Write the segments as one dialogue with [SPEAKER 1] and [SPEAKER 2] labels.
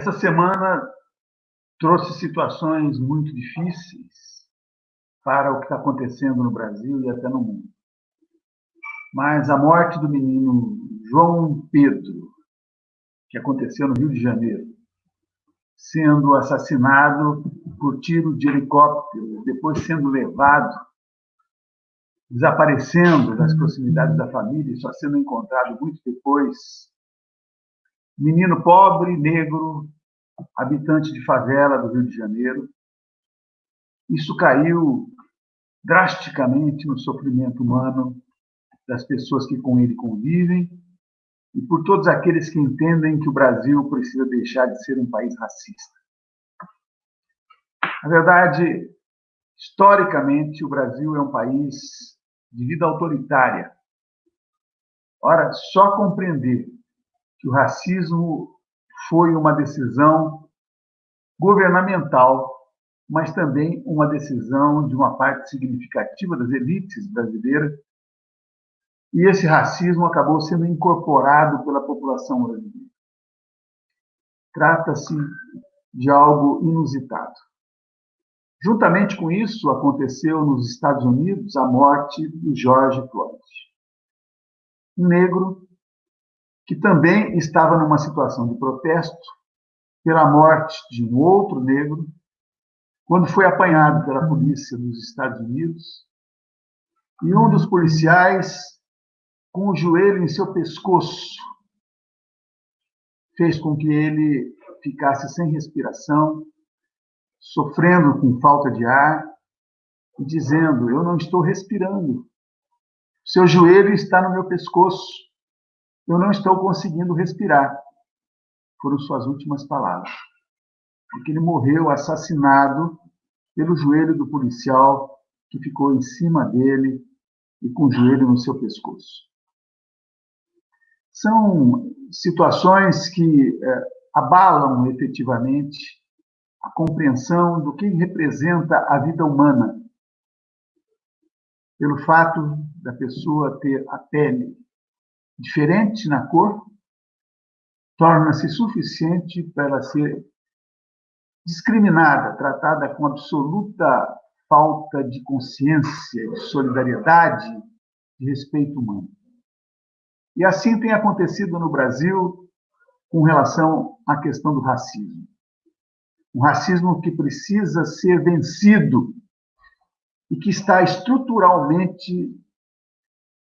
[SPEAKER 1] Essa semana trouxe situações muito difíceis para o que está acontecendo no Brasil e até no mundo. Mas a morte do menino João Pedro, que aconteceu no Rio de Janeiro, sendo assassinado por tiro de helicóptero, depois sendo levado, desaparecendo das proximidades da família e só sendo encontrado muito depois menino pobre, negro, habitante de favela do Rio de Janeiro. Isso caiu drasticamente no sofrimento humano das pessoas que com ele convivem e por todos aqueles que entendem que o Brasil precisa deixar de ser um país racista. Na verdade, historicamente, o Brasil é um país de vida autoritária. Ora, só compreender que o racismo foi uma decisão governamental, mas também uma decisão de uma parte significativa das elites brasileiras. E esse racismo acabou sendo incorporado pela população brasileira. Trata-se de algo inusitado. Juntamente com isso, aconteceu nos Estados Unidos a morte de George Floyd. Um negro que também estava numa situação de protesto pela morte de um outro negro, quando foi apanhado pela polícia dos Estados Unidos, e um dos policiais, com o joelho em seu pescoço, fez com que ele ficasse sem respiração, sofrendo com falta de ar, e dizendo: Eu não estou respirando. Seu joelho está no meu pescoço eu não estou conseguindo respirar. Foram suas últimas palavras. Porque ele morreu assassinado pelo joelho do policial que ficou em cima dele e com o joelho no seu pescoço. São situações que é, abalam efetivamente a compreensão do que representa a vida humana, pelo fato da pessoa ter a pele diferente na cor, torna-se suficiente para ela ser discriminada, tratada com absoluta falta de consciência, de solidariedade, de respeito humano. E assim tem acontecido no Brasil com relação à questão do racismo. Um racismo que precisa ser vencido e que está estruturalmente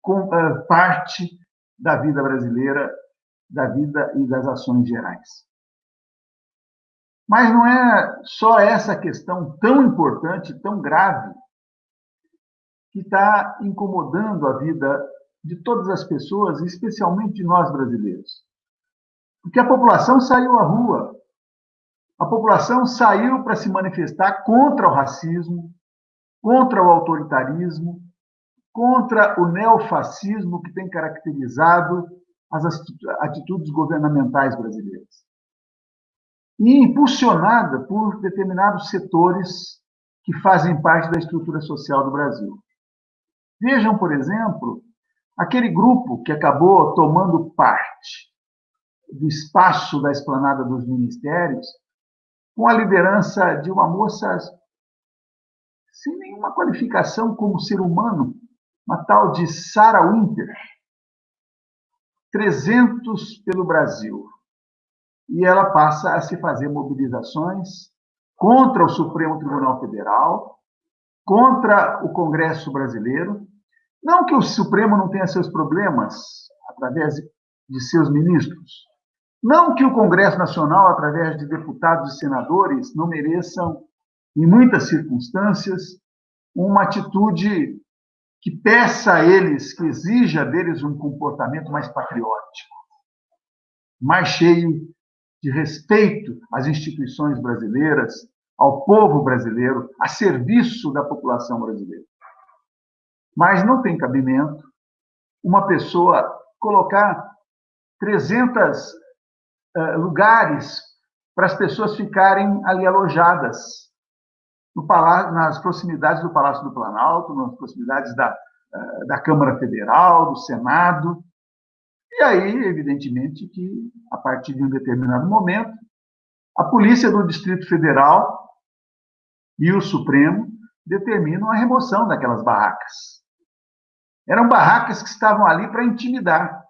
[SPEAKER 1] com, uh, parte da vida brasileira, da vida e das ações gerais. Mas não é só essa questão tão importante, tão grave, que está incomodando a vida de todas as pessoas, especialmente de nós brasileiros. Porque a população saiu à rua, a população saiu para se manifestar contra o racismo, contra o autoritarismo, contra o neofascismo que tem caracterizado as atitudes governamentais brasileiras. E impulsionada por determinados setores que fazem parte da estrutura social do Brasil. Vejam, por exemplo, aquele grupo que acabou tomando parte do espaço da esplanada dos ministérios, com a liderança de uma moça sem nenhuma qualificação como ser humano, uma tal de Sarah Winter, 300 pelo Brasil. E ela passa a se fazer mobilizações contra o Supremo Tribunal Federal, contra o Congresso Brasileiro. Não que o Supremo não tenha seus problemas através de seus ministros. Não que o Congresso Nacional, através de deputados e senadores, não mereçam, em muitas circunstâncias, uma atitude que peça a eles, que exija deles um comportamento mais patriótico, mais cheio de respeito às instituições brasileiras, ao povo brasileiro, a serviço da população brasileira. Mas não tem cabimento uma pessoa colocar 300 uh, lugares para as pessoas ficarem ali alojadas palácio, nas proximidades do Palácio do Planalto, nas proximidades da, eh, da Câmara Federal, do Senado. E aí, evidentemente, que a partir de um determinado momento, A Polícia do Distrito Federal e o Supremo determinam a remoção daquelas barracas. Eram barracas que estavam ali para intimidar,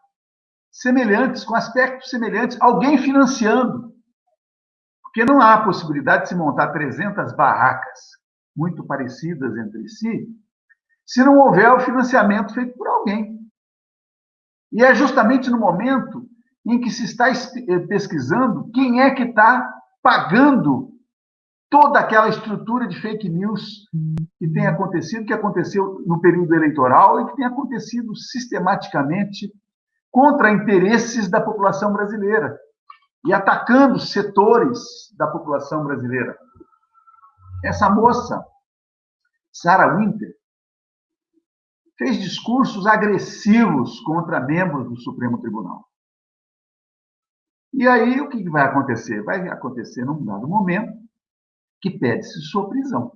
[SPEAKER 1] semelhantes, com aspectos semelhantes, alguém financiando. Porque não há possibilidade de se montar 300 barracas muito parecidas entre si, se não houver o financiamento feito por alguém. E é justamente no momento em que se está eh, pesquisando quem é que está pagando toda aquela estrutura de fake news que tem acontecido, que aconteceu no período eleitoral e que tem acontecido sistematicamente contra interesses da população brasileira e atacando setores da população brasileira. Essa moça, Sarah Winter, fez discursos agressivos contra membros do Supremo Tribunal. E aí o que vai acontecer? Vai acontecer num dado momento que pede-se sua prisão.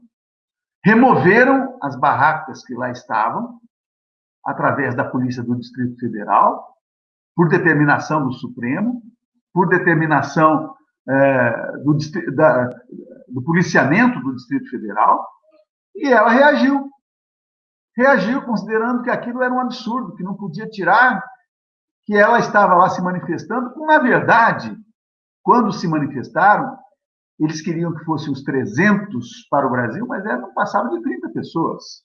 [SPEAKER 1] Removeram as barracas que lá estavam, através da Polícia do Distrito Federal, por determinação do Supremo, por determinação é, do, da, do policiamento do Distrito Federal, e ela reagiu. Reagiu considerando que aquilo era um absurdo, que não podia tirar, que ela estava lá se manifestando, na verdade, quando se manifestaram, eles queriam que fossem uns 300 para o Brasil, mas não passavam de 30 pessoas.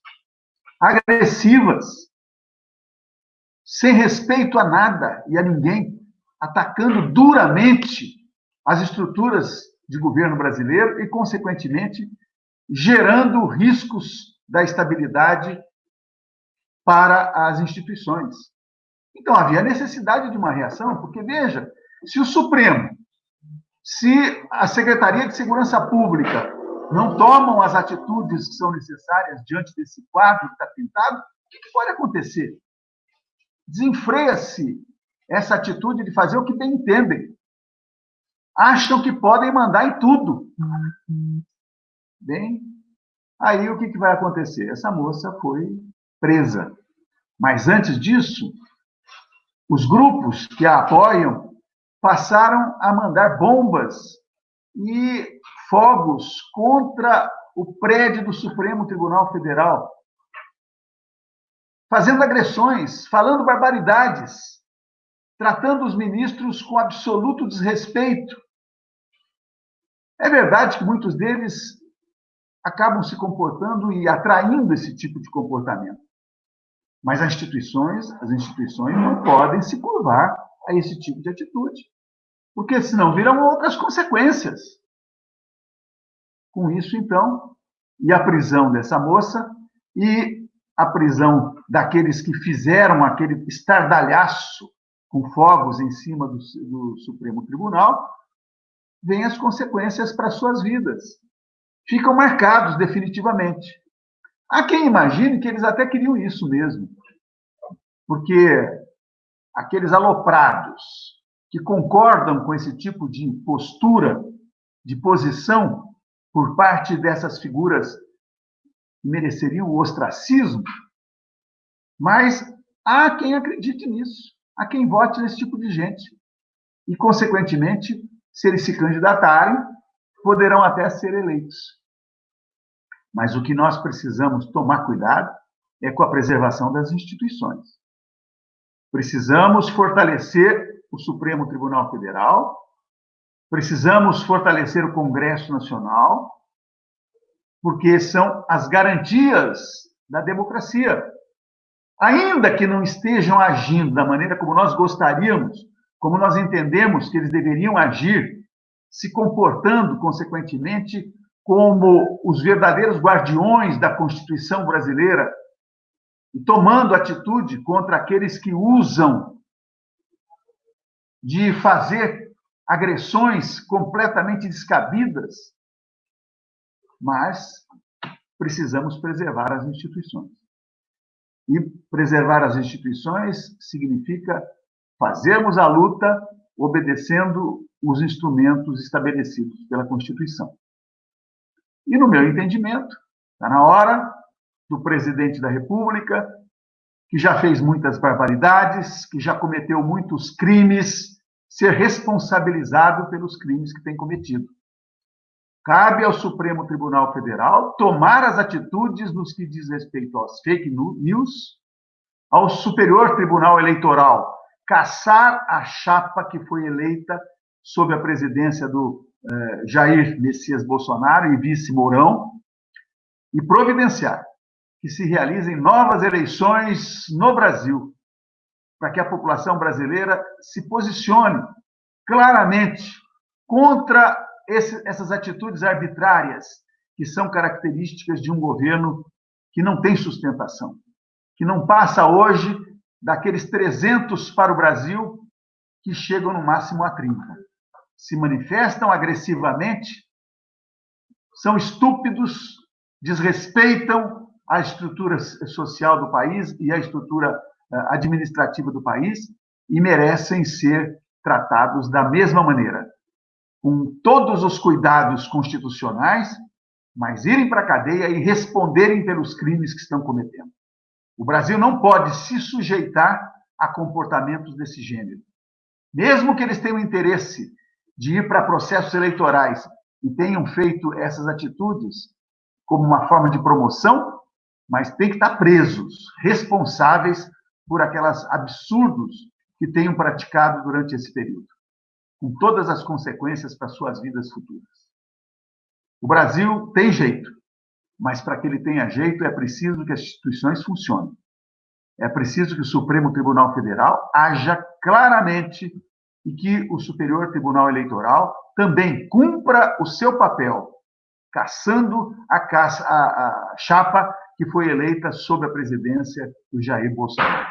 [SPEAKER 1] Agressivas, sem respeito a nada e a ninguém, atacando duramente as estruturas de governo brasileiro e, consequentemente, gerando riscos da estabilidade para as instituições. Então, havia necessidade de uma reação, porque, veja, se o Supremo, se a Secretaria de Segurança Pública não tomam as atitudes que são necessárias diante desse quadro que está pintado, o que pode acontecer? Desenfreia-se essa atitude de fazer o que bem entendem. Acham que podem mandar em tudo. Bem, aí o que, que vai acontecer? Essa moça foi presa. Mas antes disso, os grupos que a apoiam passaram a mandar bombas e fogos contra o prédio do Supremo Tribunal Federal, fazendo agressões, falando barbaridades, tratando os ministros com absoluto desrespeito. É verdade que muitos deles acabam se comportando e atraindo esse tipo de comportamento. Mas as instituições, as instituições não podem se curvar a esse tipo de atitude, porque senão viram outras consequências. Com isso, então, e a prisão dessa moça e a prisão daqueles que fizeram aquele estardalhaço com fogos em cima do, do Supremo Tribunal, vêm as consequências para suas vidas. Ficam marcados definitivamente. Há quem imagine que eles até queriam isso mesmo, porque aqueles aloprados que concordam com esse tipo de postura, de posição por parte dessas figuras que mereceriam o ostracismo, mas há quem acredite nisso, há quem vote nesse tipo de gente. E, consequentemente, se eles se candidatarem, poderão até ser eleitos. Mas o que nós precisamos tomar cuidado é com a preservação das instituições. Precisamos fortalecer o Supremo Tribunal Federal, precisamos fortalecer o Congresso Nacional, porque são as garantias da democracia. Ainda que não estejam agindo da maneira como nós gostaríamos, como nós entendemos que eles deveriam agir, se comportando, consequentemente, como os verdadeiros guardiões da Constituição brasileira e tomando atitude contra aqueles que usam de fazer agressões completamente descabidas, mas precisamos preservar as instituições. E preservar as instituições significa fazermos a luta obedecendo os instrumentos estabelecidos pela Constituição. E, no meu entendimento, está na hora do presidente da República, que já fez muitas barbaridades, que já cometeu muitos crimes ser responsabilizado pelos crimes que tem cometido. Cabe ao Supremo Tribunal Federal tomar as atitudes nos que diz respeito aos fake news, ao Superior Tribunal Eleitoral caçar a chapa que foi eleita sob a presidência do eh, Jair Messias Bolsonaro e vice Mourão, e providenciar que se realizem novas eleições no Brasil, para que a população brasileira se posicione claramente contra esse, essas atitudes arbitrárias que são características de um governo que não tem sustentação, que não passa hoje daqueles 300 para o Brasil que chegam no máximo a 30. Se manifestam agressivamente, são estúpidos, desrespeitam a estrutura social do país e a estrutura eh, administrativa do país e merecem ser tratados da mesma maneira, com todos os cuidados constitucionais, mas irem para a cadeia e responderem pelos crimes que estão cometendo. O Brasil não pode se sujeitar a comportamentos desse gênero. Mesmo que eles tenham interesse de ir para processos eleitorais e tenham feito essas atitudes como uma forma de promoção, mas tem que estar presos, responsáveis por aquelas absurdos que tenham praticado durante esse período, com todas as consequências para suas vidas futuras. O Brasil tem jeito, mas para que ele tenha jeito é preciso que as instituições funcionem. É preciso que o Supremo Tribunal Federal haja claramente e que o Superior Tribunal Eleitoral também cumpra o seu papel, caçando a, caça, a, a chapa que foi eleita sob a presidência do Jair Bolsonaro.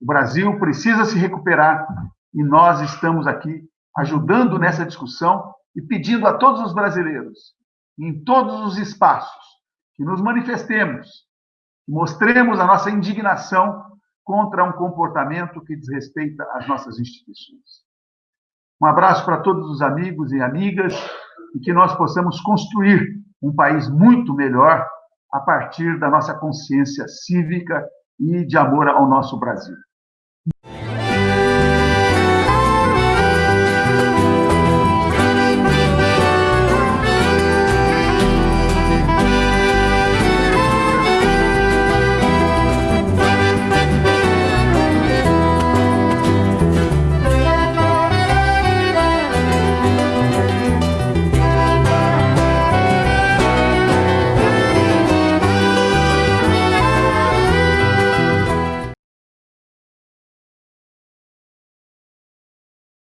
[SPEAKER 1] O Brasil precisa se recuperar e nós estamos aqui ajudando nessa discussão e pedindo a todos os brasileiros em todos os espaços, que nos manifestemos, que mostremos a nossa indignação contra um comportamento que desrespeita as nossas instituições. Um abraço para todos os amigos e amigas e que nós possamos construir um país muito melhor a partir da nossa consciência cívica e de amor ao nosso Brasil.